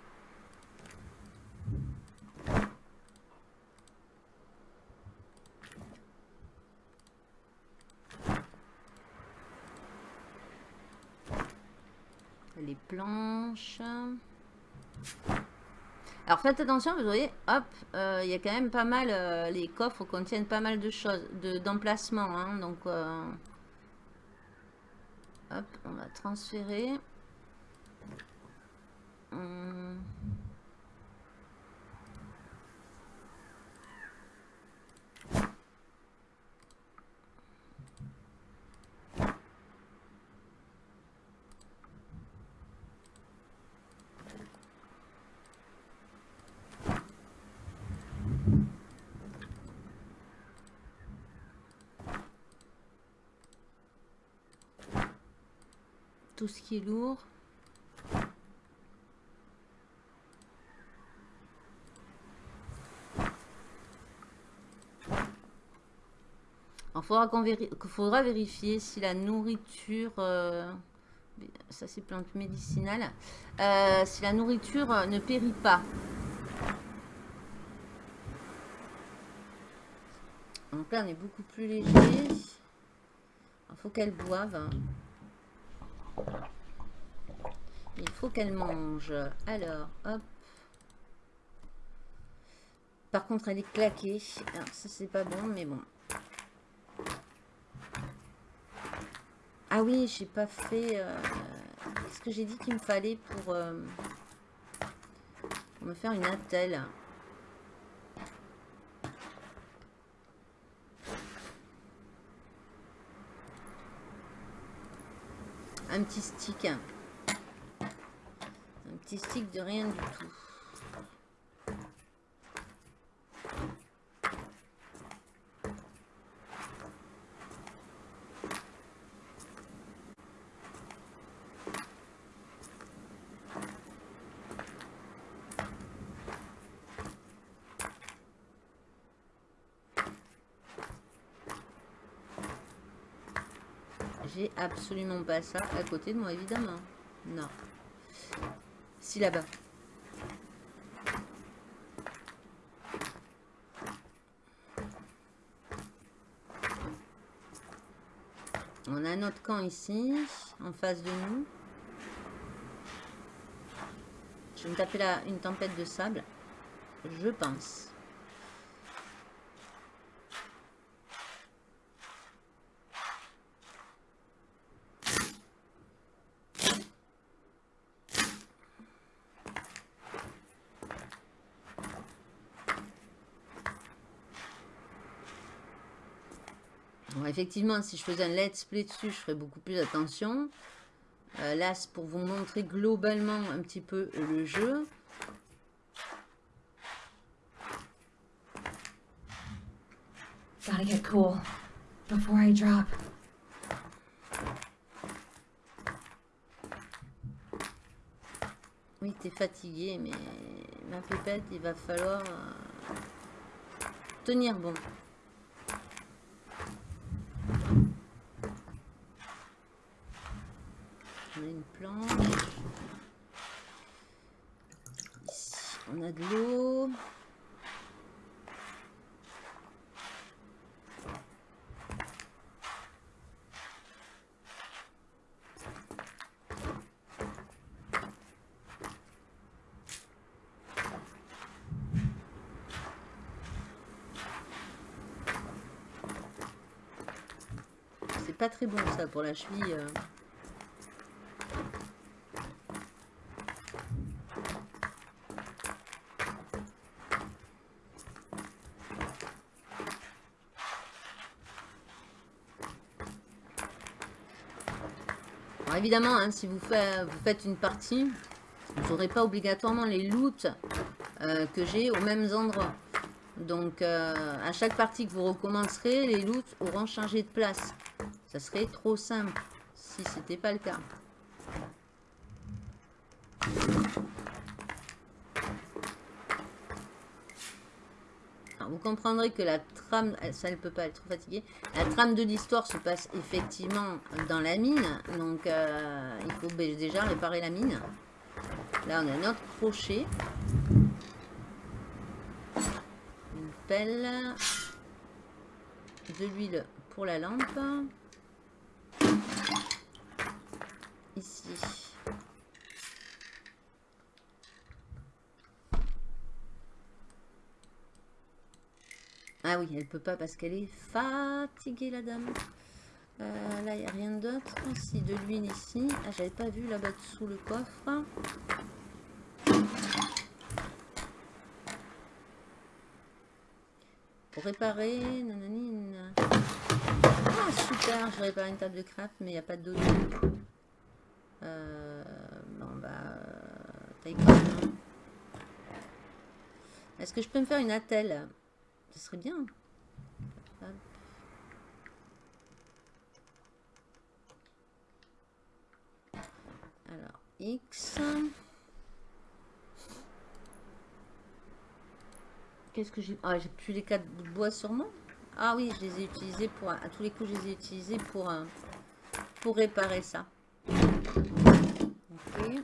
Les planches. Alors faites attention, vous voyez, hop, euh, il y a quand même pas mal, euh, les coffres contiennent pas mal de choses, d'emplacements, hein, donc euh, hop, on va transférer. Hum. Tout ce qui est lourd. Il faudra, faudra vérifier si la nourriture, euh, ça c'est plante médicinale, euh, si la nourriture ne périt pas. Donc là on est beaucoup plus léger. Il faut qu'elle boive. Il faut qu'elle mange. Alors, hop. Par contre, elle est claquée. Alors, ça, c'est pas bon, mais bon. Ah oui, j'ai pas fait... Euh, qu'est-ce que j'ai dit qu'il me fallait pour, euh, pour me faire une attelle un petit stick. Un petit stick de rien du tout. Absolument pas ça à côté de moi, évidemment. Non. Si, là-bas. On a notre camp ici, en face de nous. Je vais me taper là une tempête de sable. Je pense. Effectivement, si je faisais un let's play dessus, je ferais beaucoup plus attention. Euh, là, c'est pour vous montrer globalement un petit peu le jeu. Gotta get cool before I drop. Oui, t'es fatigué, mais ma pépette, il va falloir euh, tenir bon. on a de l'eau. pas très bon ça pour la cheville. Euh. Évidemment, hein, si vous, fait- vous faites une partie, vous n'aurez pas obligatoirement les loots euh, que j'ai aux mêmes endroits. Donc, euh, à chaque partie que vous recommencerez, les loots auront changé de place. Ça serait trop simple si c'était pas le cas. Alors, vous comprendrez que la trame, ça elle peut pas être trop fatiguée. La trame de l'histoire se passe effectivement dans la mine. Donc, euh, il faut déjà réparer la mine. Là, on a notre crochet. Une pelle. De l'huile pour la lampe. Ici. Ah oui, elle peut pas parce qu'elle est fatiguée, la dame. Euh, là, il n'y a rien d'autre. Si, de l'huile ici. Ah, j'avais pas vu là-bas dessous le coffre. Pour réparer... nanani, nan. Ah, super, je répare une table de craft, mais il n'y a pas d'eau. Euh, bon, bah... euh, taille même. Est-ce que je peux me faire une attelle? Ce serait bien. Hop. Alors, X. Qu'est-ce que j'ai Ah, j'ai plus les quatre bouts de bois sur moi Ah oui, je les ai utilisés pour... À tous les coups, je les ai utilisés pour, euh, pour réparer ça. Ok.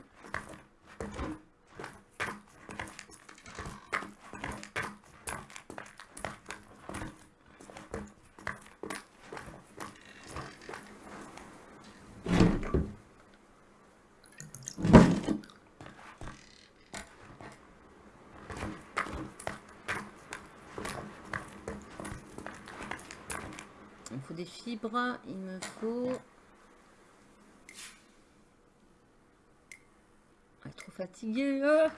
Il me faut des fibres, il me faut... Ah, trop fatigué. ah.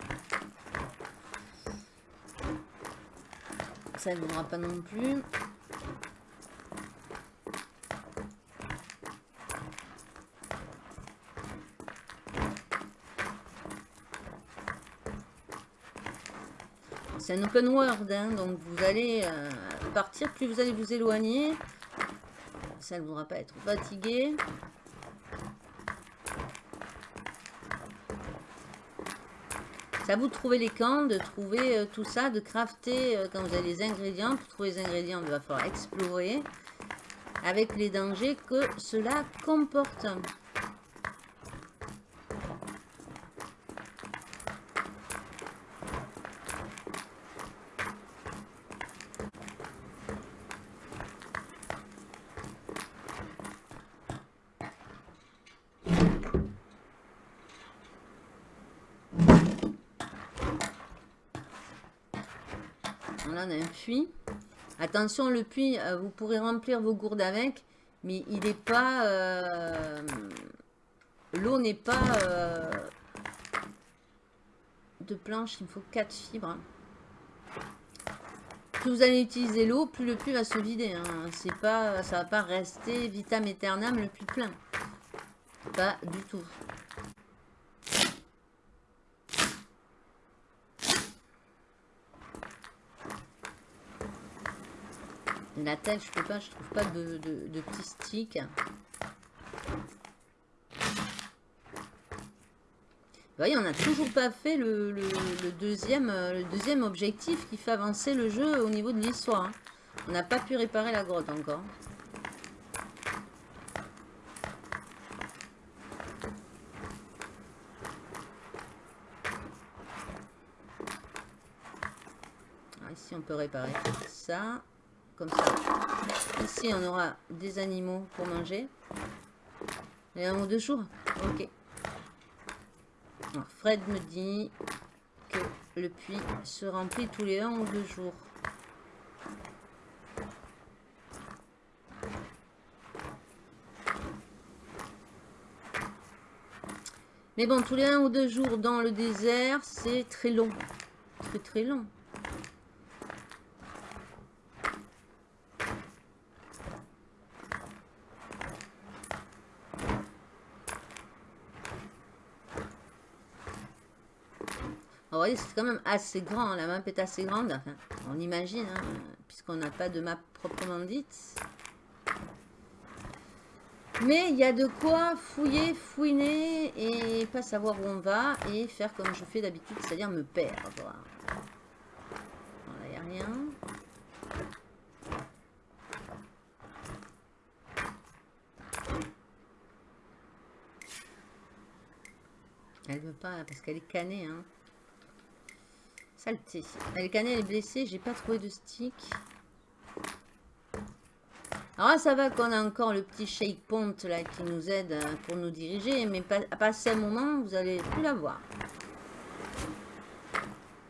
Ça ne voudra pas non plus. C'est un open world, hein, donc vous allez euh, partir, plus vous allez vous éloigner, ça ne voudra pas être fatigué. C'est à vous de trouver les camps, de trouver euh, tout ça, de crafter euh, quand vous avez les ingrédients. Pour trouver les ingrédients, il va falloir explorer avec les dangers que cela comporte. On a un puits. Attention, le puits, euh, vous pourrez remplir vos gourdes avec, mais il n'est pas... euh, L'eau n'est pas euh, de planche, il me faut 4 fibres. Plus vous allez utiliser l'eau, plus le puits va se vider. Hein. C'est pas, ça va pas rester vitam aeternam le puits plein. Pas du tout. La tête, je peux pas, je trouve pas de, de, petits sticks. Vous voyez, on n'a toujours pas fait le, le- deuxième, euh, deuxième objectif qui fait avancer le jeu au niveau de l'histoire. hein. On n'a pas pu réparer la grotte encore. Alors ici, on peut réparer ça comme ça. Ici, on aura des animaux pour manger. Et un ou deux jours Ok. Alors, Fred me dit que le puits se remplit tous les un ou deux jours. Mais bon, tous les un ou deux jours dans le désert, c'est très long. Très très long. C'est quand même assez grand. La map est assez grande. On imagine, hein, puisqu'on n'a pas de map proprement dite. Mais il y a de quoi fouiller, fouiner et pas savoir où on va et faire comme je fais d'habitude, c'est-à-dire me perdre. Il n'y a rien. Elle veut pas parce qu'elle est canée. Hein. Saleté. Elle est blessée. J'ai pas trouvé de stick. Alors ça va qu'on a encore le petit shake pont là qui nous aide euh, pour nous diriger, mais à passer un moment, vous allez plus la voir.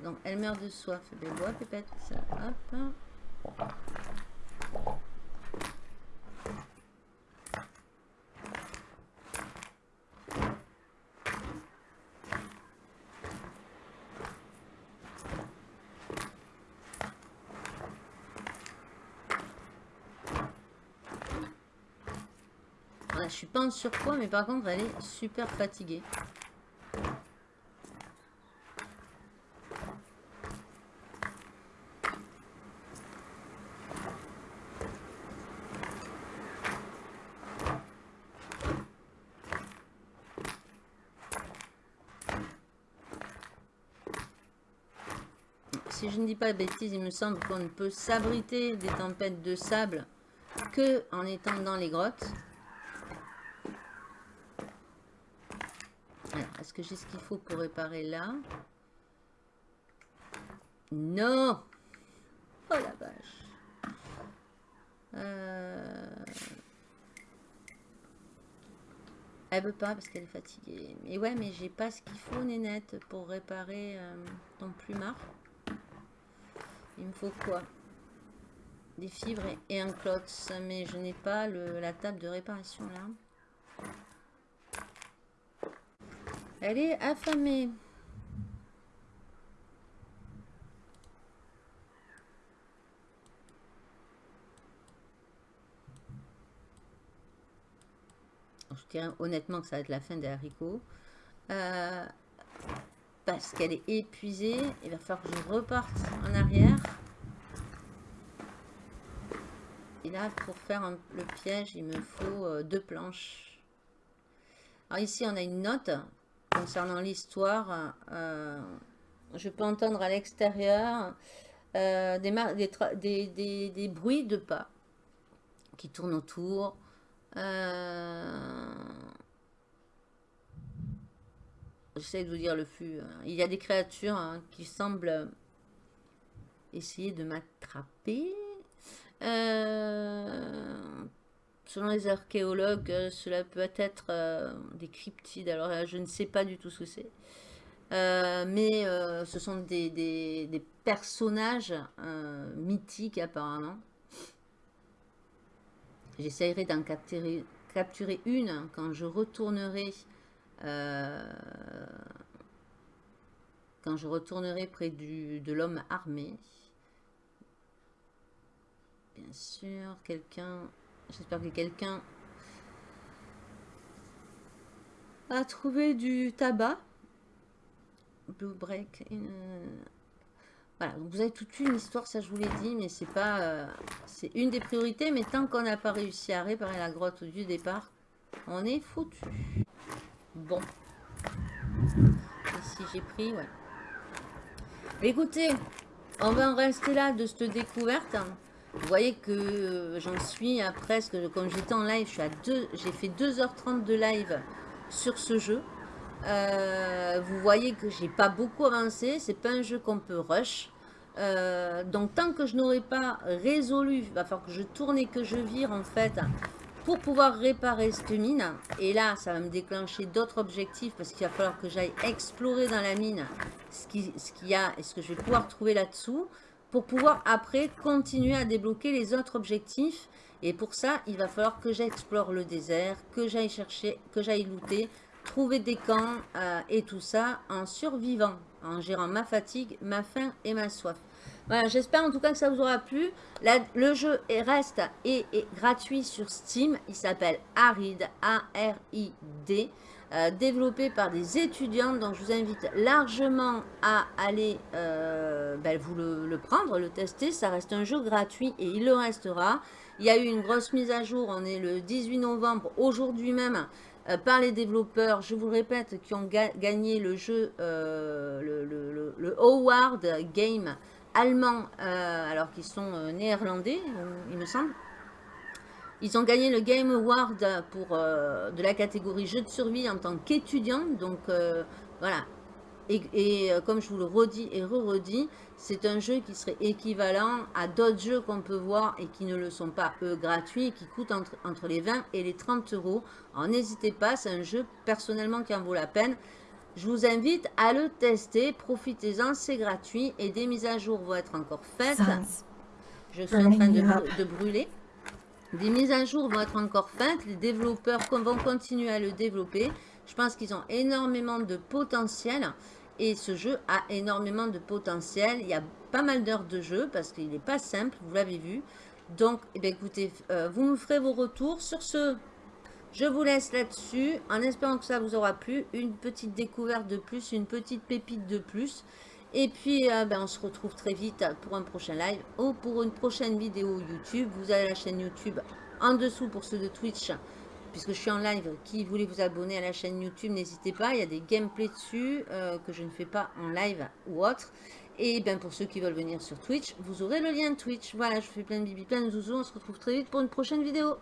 Donc elle meurt de soif. Ben bois pépette. Hop. En surpoids, mais par contre, elle est super fatiguée. Si je ne dis pas de bêtises, il me semble qu'on ne peut s'abriter des tempêtes de sable que en étant dans les grottes. Est-ce j'ai ce qu'il faut pour réparer là Non Oh la vache euh... Elle veut pas parce qu'elle est fatiguée. Mais ouais, mais j'ai pas ce qu'il faut, Nénette, pour réparer euh, ton plumard. Il me faut quoi? Des fibres et, un clots. Mais je n'ai pas la table de réparation là. Elle est affamée. Je dirais honnêtement que ça va être la fin des haricots. Euh, parce qu'elle est épuisée. Il va falloir que je reparte en arrière. Et là, pour faire le piège, il me faut euh, deux planches. Alors ici, on a une note concernant l'histoire, euh, je peux entendre à l'extérieur euh, des, des, bruits de pas qui tournent autour. Euh, j'essaie de vous dire le flux. Hein. Il y a des créatures hein, qui semblent essayer de m'attraper. Selon les archéologues, euh, cela peut être euh, des cryptides. Alors je ne sais pas du tout ce que c'est. Euh, mais ce sont des, personnages mythiques apparemment. J'essaierai d'en capturer, capturer, une quand je retournerai quand je retournerai près du, de l'homme armé. Bien sûr, quelqu'un J'espère que quelqu'un a trouvé du tabac. Blue Break. Voilà, vous avez toute une histoire, ça je vous l'ai dit, mais c'est pas... Euh, c'est une des priorités, mais tant qu'on n'a pas réussi à réparer la grotte du départ, on est foutu. Bon. Ici j'ai pris, ouais. Écoutez, on va en rester là de cette découverte. Vous voyez que euh, j'en suis à presque, comme j'étais en live, j'ai fait 2h30 de live sur ce jeu. Euh, vous voyez que j'ai pas beaucoup avancé, c'est pas un jeu qu'on peut rush. Euh, donc tant que je n'aurai pas résolu, il va falloir que je tourne et que je vire en fait pour pouvoir réparer cette mine. Et là, ça va me déclencher d'autres objectifs parce qu'il va falloir que j'aille explorer dans la mine ce qu'il y a et ce que je vais pouvoir trouver là-dessous pour pouvoir après continuer à débloquer les autres objectifs. Et pour ça, il va falloir que j'explore le désert, que j'aille chercher, que j'aille looter trouver des camps euh, et tout ça en survivant, en gérant ma fatigue, ma faim et ma soif. Voilà, j'espère en tout cas que ça vous aura plu. le jeu est, reste et est gratuit sur Steam. Il s'appelle Arid, A-R-I-D. Euh, développé par des étudiants. Donc, je vous invite largement à aller euh, ben, vous le, prendre, le tester. Ça reste un jeu gratuit et il le restera. Il y a eu une grosse mise à jour. On est le 18 novembre, aujourd'hui même, euh, par les développeurs, je vous le répète, qui ont gagné le jeu, le, le, Howard Game allemand, alors qu'ils sont néerlandais, il me semble. Ils ont gagné le Game Award pour, euh, de la catégorie jeu de survie en tant qu'étudiant. Donc euh, voilà. Et, euh, comme je vous le redis et re-redis, c'est un jeu qui serait équivalent à d'autres jeux qu'on peut voir et qui ne le sont pas, eux, gratuits, qui coûtent entre, entre les 20 et les 30 euros. Alors n'hésitez pas, c'est un jeu personnellement qui en vaut la peine. Je vous invite à le tester, profitez-en, c'est gratuit et des mises à jour vont être encore faites. Je suis en train de brûler. Des mises à jour vont être encore faites. Les développeurs vont continuer à le développer. Je pense qu'ils ont énormément de potentiel. Et ce jeu a énormément de potentiel. Il y a pas mal d'heures de jeu parce qu'il n'est pas simple, vous l'avez vu. Donc, eh écoutez, euh, vous me ferez vos retours. Sur ce, je vous laisse là-dessus en espérant que ça vous aura plu. Une petite découverte de plus, une petite pépite de plus. Et puis, euh, ben, on se retrouve très vite pour un prochain live ou pour une prochaine vidéo YouTube. Vous avez la chaîne YouTube en dessous pour ceux de Twitch, puisque je suis en live. Qui voulait vous abonner à la chaîne YouTube, n'hésitez pas. Il y a des gameplays dessus euh, que je ne fais pas en live ou autre. Et ben pour ceux qui veulent venir sur Twitch, vous aurez le lien Twitch. Voilà, je fais plein de bibi, plein de zouzous. On se retrouve très vite pour une prochaine vidéo.